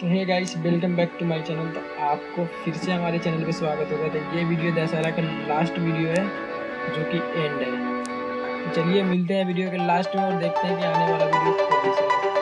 तो hey guys welcome back to my channel तो आपको फिर से हमारे चैनल पे स्वागत होगा। तो ये वीडियो दशहरा का लास्ट वीडियो है, जो कि एंड है। तो चलिए मिलते हैं वीडियो के लास्ट में और देखते हैं कि आने वाला वीडियो कौन सा है।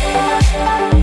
Thank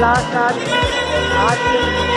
लास्ट आज आज खत्म